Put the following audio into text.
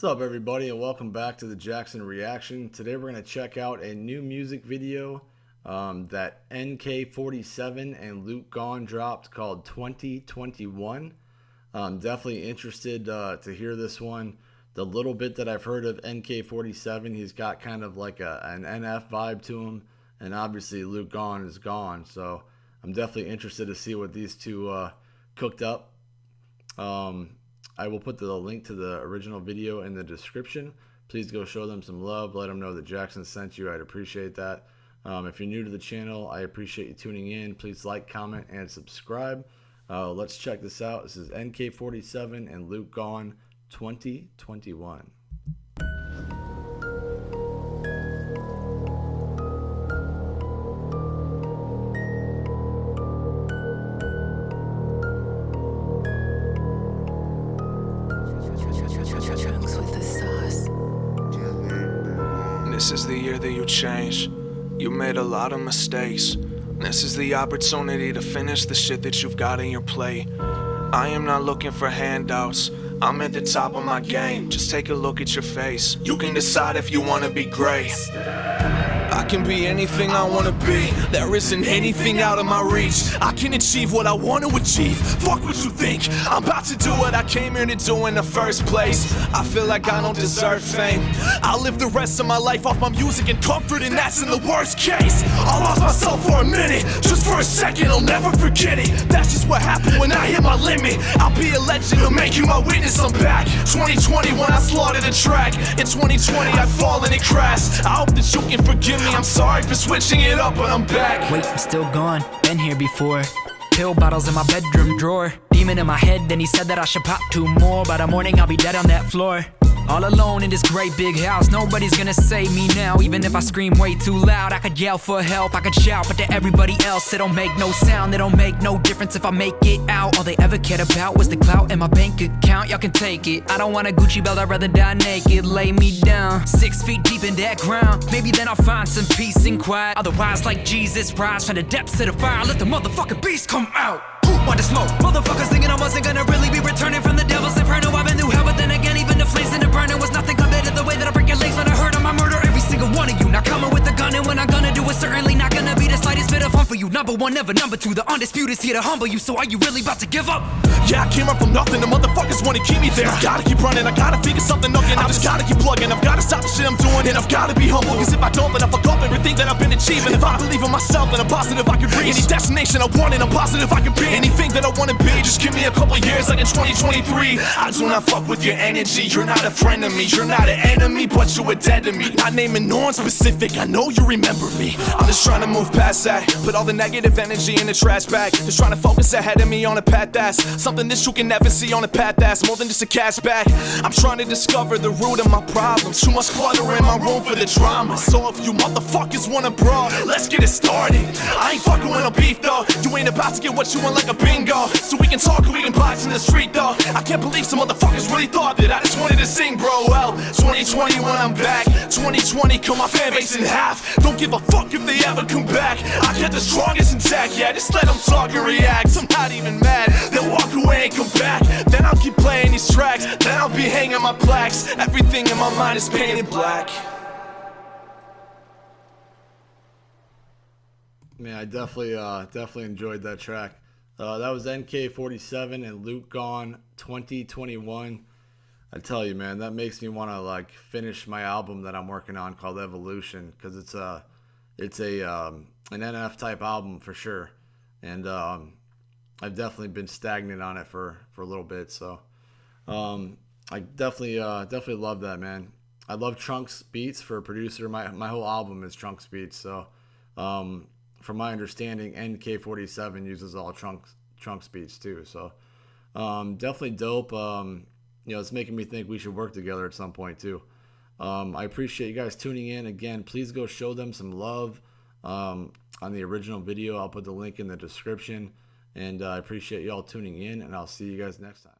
What's up, everybody, and welcome back to the Jackson Reaction. Today, we're going to check out a new music video um, that NK47 and Luke Gawne dropped called 2021. I'm definitely interested uh, to hear this one. The little bit that I've heard of NK47, he's got kind of like a, an NF vibe to him, and obviously Luke Gawne is gone, so I'm definitely interested to see what these two uh, cooked up. Um, I will put the link to the original video in the description. Please go show them some love. Let them know that Jackson sent you. I'd appreciate that. Um, if you're new to the channel, I appreciate you tuning in. Please like, comment, and subscribe. Uh, let's check this out. This is NK47 and Luke Gone 2021. This is the year that you change. You made a lot of mistakes. This is the opportunity to finish the shit that you've got in your plate. I am not looking for handouts. I'm at the top of my game. Just take a look at your face. You can decide if you wanna be great. I can be anything I wanna be. There isn't anything out of my reach. I can achieve what I wanna achieve. Fuck what you think. I'm about to do what I came here to do in the first place. I feel like I don't deserve fame. I'll live the rest of my life off my music and comfort, and that's in the worst case. I lost myself for a minute, just for a second, I'll never forget it. That's just what happened when I hit my limit. I'll be a legend, I'll make you my witness. I'm back. 2020 when I slaughtered a track. In 2020, I fall and it crashed. I hope that you can forgive me, I'm sorry for switching it up, but I'm back. Wait, I'm still gone, been here before. Pill bottles in my bedroom drawer. Demon in my head, then he said that I should pop two more. By the morning, I'll be dead on that floor. All alone in this great big house, nobody's gonna save me now. Even if I scream way too loud, I could yell for help, I could shout, but to everybody else, it don't make no sound. It don't make no difference if I make it out. All they ever cared about was the clout in my bank account. Y'all can take it. I don't want a Gucci belt, I'd rather die naked. Lay me down, six feet deep in that ground. Maybe then I'll find some peace and quiet. Otherwise, like Jesus, rise from the depths of the fire. Let the motherfucking beast come out. Who want to smoke? Motherfuckers thinking I wasn't gonna really be returning from the devil's One of you. Not coming with a gun, and when I'm gonna do it, certainly bit of fun for you. Number one, never number two. The undisputed is here to humble you. So are you really about to give up? Yeah, I came up from nothing. The motherfuckers wanna keep me there. I gotta keep running. I gotta figure something up. And I just gotta keep plugging. I've gotta stop the shit I'm doing. And I've gotta be humble. Cause if I don't, then I fuck up everything that I've been achieving. If I believe in myself, then I'm positive I can reach any destination I want. And I'm positive I can be anything that I wanna be. Just give me a couple years, like in 2023. I do not fuck with your energy. You're not a friend of me. You're not an enemy, but you are dead to me. Not naming no one specific. I know you remember me. I'm just trying to move past that. Put all the negative energy in the trash bag. Just trying to focus ahead of me on a path that's something that you can never see on a path that's more than just a cash bag. I'm trying to discover the root of my problems. Too much clutter in my room for the drama. So if you motherfuckers wanna brawl, let's get it started. I ain't fucking with no beef though. You ain't about to get what you want like a bingo. So we can talk and we can box in the street though. I can't believe some motherfuckers really thought that I just wanted to sing, bro. Well, 2020 when I'm back. 2020 cut my fan base in half. Don't give a fuck if they ever come back. I get the strongest intact, yeah. Just let them talk and react. I'm not even mad. They'll walk away and come back. Then I'll keep playing these tracks. Then I'll be hanging my plaques. Everything in my mind is painted black. Man, I definitely, uh, definitely enjoyed that track. Uh, that was NK47 and Luke Gone 2021. I tell you, man, that makes me want to like finish my album that I'm working on called Evolution because it's a, it's a um, an NF type album for sure, and um, I've definitely been stagnant on it for for a little bit. So um, I definitely, uh, definitely love that, man. I love Trunks beats for a producer. My my whole album is Trunks beats. So um, from my understanding, NK47 uses all Trunks Trunks beats too. So um, definitely dope. Um, you know, it's making me think we should work together at some point too. Um, I appreciate you guys tuning in again. Please go show them some love um, on the original video. I'll put the link in the description. And uh, I appreciate y'all tuning in, and I'll see you guys next time.